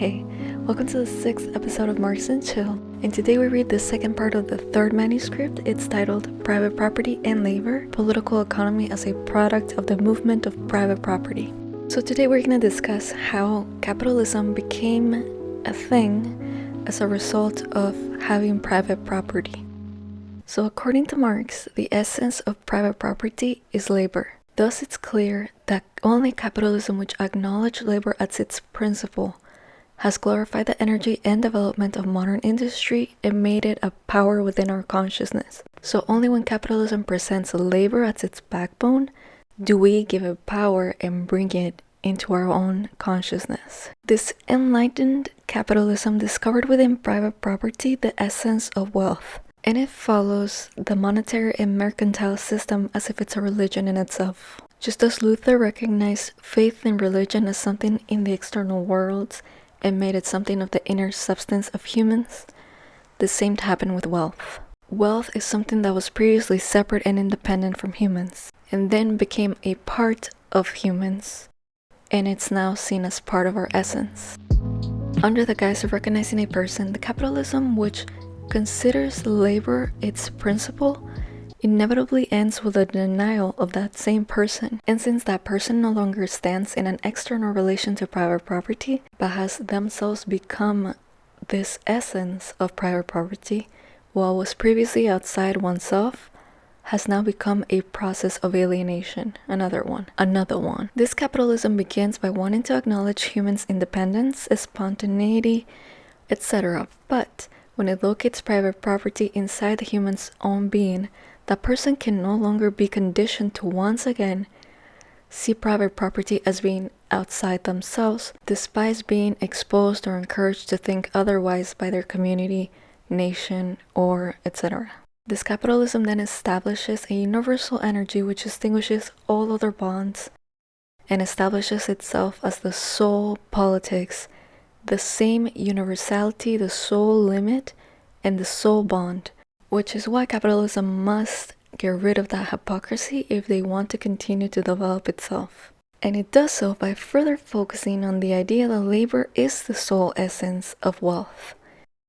Hey, welcome to the sixth episode of Marx and Chill, and today we read the second part of the third manuscript. It's titled Private Property and Labor Political Economy as a Product of the Movement of Private Property. So, today we're going to discuss how capitalism became a thing as a result of having private property. So, according to Marx, the essence of private property is labor. Thus, it's clear that only capitalism which acknowledges labor as its principle has glorified the energy and development of modern industry and made it a power within our consciousness. So, only when capitalism presents labor as its backbone do we give it power and bring it into our own consciousness. This enlightened capitalism discovered within private property the essence of wealth and it follows the monetary and mercantile system as if it's a religion in itself. Just as Luther recognized faith in religion as something in the external world and made it something of the inner substance of humans, the same happened with wealth. Wealth is something that was previously separate and independent from humans, and then became a part of humans, and it's now seen as part of our essence. Under the guise of recognizing a person, the capitalism which considers labor its principle inevitably ends with a denial of that same person. And since that person no longer stands in an external relation to private property, but has themselves become this essence of private property, what was previously outside oneself has now become a process of alienation. Another one. Another one. This capitalism begins by wanting to acknowledge humans' independence, spontaneity, etc. But when it locates private property inside the human's own being, that person can no longer be conditioned to once again see private property as being outside themselves, despite being exposed or encouraged to think otherwise by their community, nation, or etc. This capitalism then establishes a universal energy which extinguishes all other bonds and establishes itself as the sole politics the same universality, the sole limit, and the sole bond, which is why capitalism must get rid of that hypocrisy if they want to continue to develop itself. And it does so by further focusing on the idea that labor is the sole essence of wealth,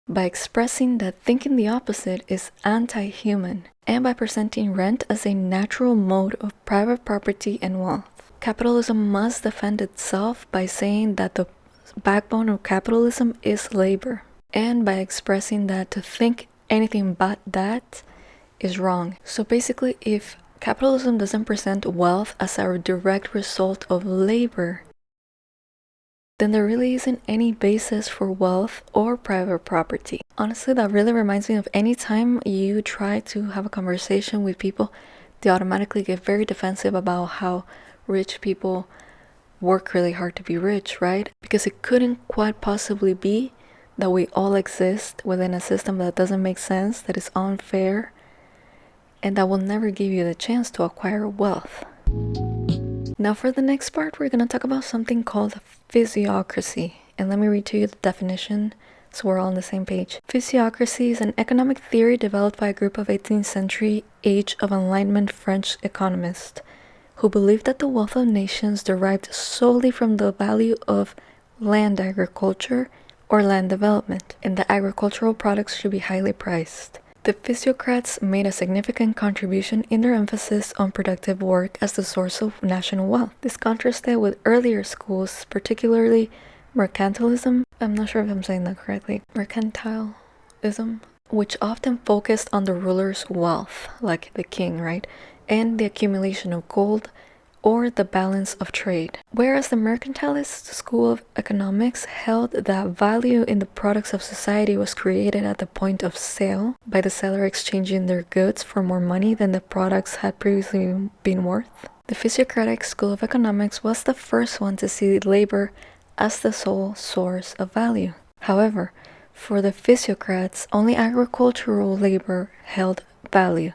by expressing that thinking the opposite is anti human, and by presenting rent as a natural mode of private property and wealth. Capitalism must defend itself by saying that the backbone of capitalism is labor, and by expressing that to think anything but that is wrong. So basically, if capitalism doesn't present wealth as a direct result of labor, then there really isn't any basis for wealth or private property. Honestly, that really reminds me of any time you try to have a conversation with people, they automatically get very defensive about how rich people work really hard to be rich, right? Because it couldn't quite possibly be that we all exist within a system that doesn't make sense, that is unfair, and that will never give you the chance to acquire wealth. Now, for the next part, we're going to talk about something called physiocracy. And let me read to you the definition so we're all on the same page. Physiocracy is an economic theory developed by a group of 18th century Age of Enlightenment French economists who believed that the wealth of nations derived solely from the value of land agriculture or land development, and that agricultural products should be highly priced. The physiocrats made a significant contribution in their emphasis on productive work as the source of national wealth. This contrasted with earlier schools, particularly mercantilism. I'm not sure if I'm saying that correctly. Mercantilism, which often focused on the ruler's wealth, like the king, right? and the accumulation of gold or the balance of trade. Whereas the mercantilist school of economics held that value in the products of society was created at the point of sale by the seller exchanging their goods for more money than the products had previously been worth. The physiocratic school of economics was the first one to see labor as the sole source of value. However, for the physiocrats, only agricultural labor held value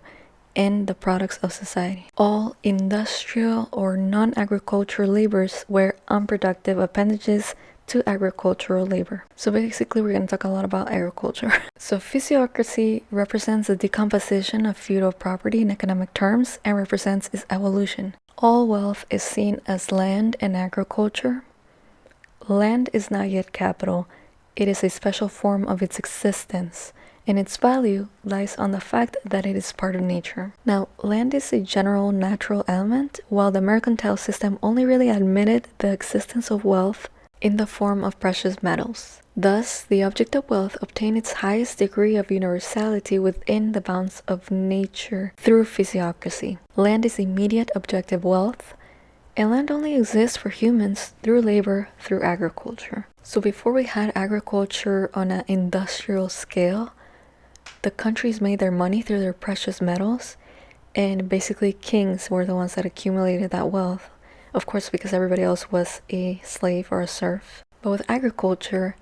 and the products of society. All industrial or non-agricultural labors were unproductive appendages to agricultural labor. So basically we're going to talk a lot about agriculture. so physiocracy represents the decomposition of feudal property in economic terms and represents its evolution. All wealth is seen as land and agriculture. land is not yet capital, it is a special form of its existence, and its value lies on the fact that it is part of nature. Now, land is a general natural element, while the mercantile system only really admitted the existence of wealth in the form of precious metals. Thus, the object of wealth obtained its highest degree of universality within the bounds of nature through physiocracy. Land is immediate objective wealth, and land only exists for humans through labor through agriculture. So before we had agriculture on an industrial scale, the countries made their money through their precious metals, and basically kings were the ones that accumulated that wealth. Of course, because everybody else was a slave or a serf. But with agriculture,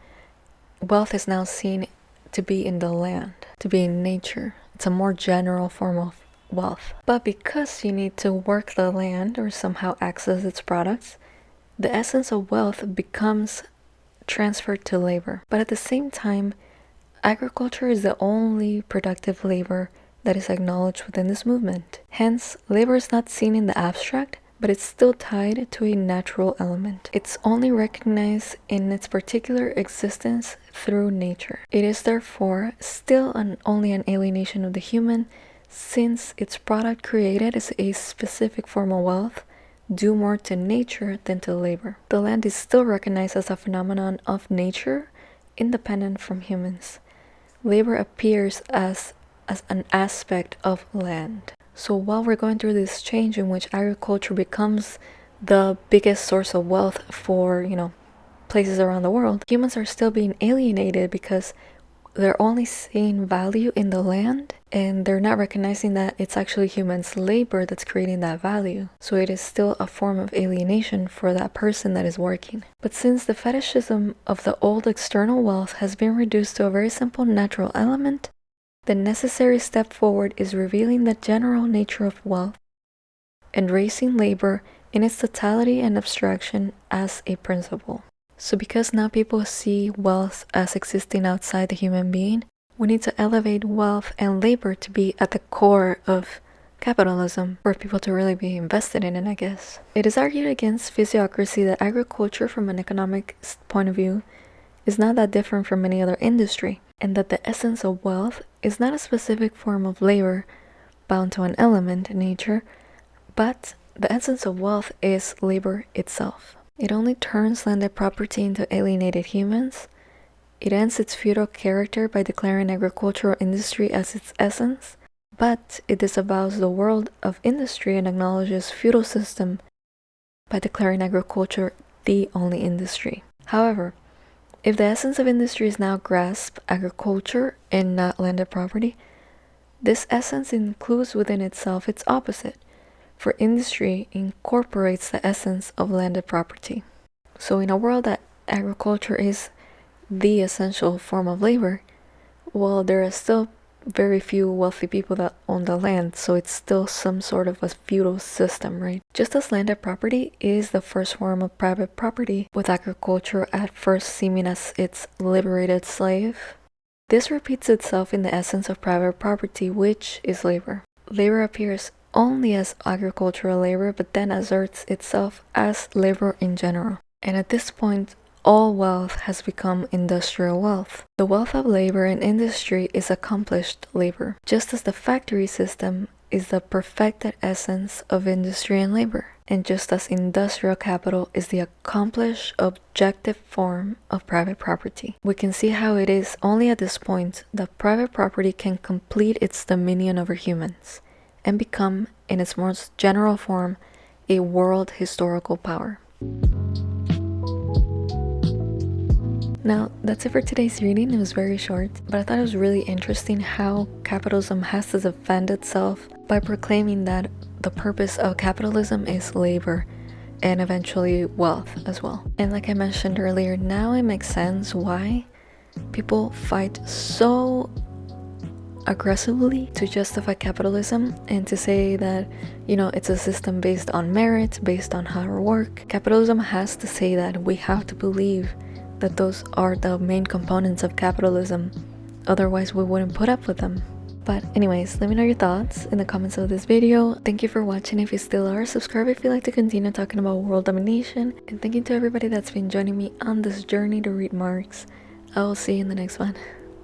wealth is now seen to be in the land, to be in nature. It's a more general form of wealth. But because you need to work the land or somehow access its products, the essence of wealth becomes transferred to labor. But at the same time, agriculture is the only productive labor that is acknowledged within this movement. Hence, labor is not seen in the abstract, but it's still tied to a natural element. It's only recognized in its particular existence through nature. It is therefore still an, only an alienation of the human since its product created is a specific form of wealth due more to nature than to labor. The land is still recognized as a phenomenon of nature independent from humans. Labor appears as, as an aspect of land. So while we're going through this change in which agriculture becomes the biggest source of wealth for, you know, places around the world, humans are still being alienated because they're only seeing value in the land and they're not recognizing that it's actually humans' labor that's creating that value. So it is still a form of alienation for that person that is working. But since the fetishism of the old external wealth has been reduced to a very simple natural element, the necessary step forward is revealing the general nature of wealth and raising labor in its totality and abstraction as a principle. So because now people see wealth as existing outside the human being, we need to elevate wealth and labor to be at the core of capitalism for people to really be invested in it, I guess. It is argued against physiocracy that agriculture from an economic point of view is not that different from any other industry, and that the essence of wealth is not a specific form of labor bound to an element in nature, but the essence of wealth is labor itself. It only turns landed property into alienated humans. It ends its feudal character by declaring agricultural industry as its essence, but it disavows the world of industry and acknowledges feudal system by declaring agriculture the only industry. However, if the essence of industry is now grasp agriculture and not landed property, this essence includes within itself its opposite, for industry incorporates the essence of landed property. So in a world that agriculture is the essential form of labor, well, there are still very few wealthy people that own the land, so it's still some sort of a feudal system, right? Just as landed property is the first form of private property, with agriculture at first seeming as its liberated slave, this repeats itself in the essence of private property, which is labor. Labor appears only as agricultural labor, but then asserts itself as labor in general. And at this point, all wealth has become industrial wealth. The wealth of labor and industry is accomplished labor, just as the factory system is the perfected essence of industry and labor, and just as industrial capital is the accomplished objective form of private property. We can see how it is only at this point that private property can complete its dominion over humans and become, in its most general form, a world historical power. Now, that's it for today's reading. It was very short, but I thought it was really interesting how capitalism has to defend itself by proclaiming that the purpose of capitalism is labor and eventually wealth as well. And like I mentioned earlier, now it makes sense why people fight so aggressively to justify capitalism and to say that, you know, it's a system based on merit, based on hard work. Capitalism has to say that we have to believe that those are the main components of capitalism. Otherwise, we wouldn't put up with them. But anyways, let me know your thoughts in the comments of this video. Thank you for watching if you still are. Subscribe if you like to continue talking about world domination. And thank you to everybody that's been joining me on this journey to read Marx. I will see you in the next one.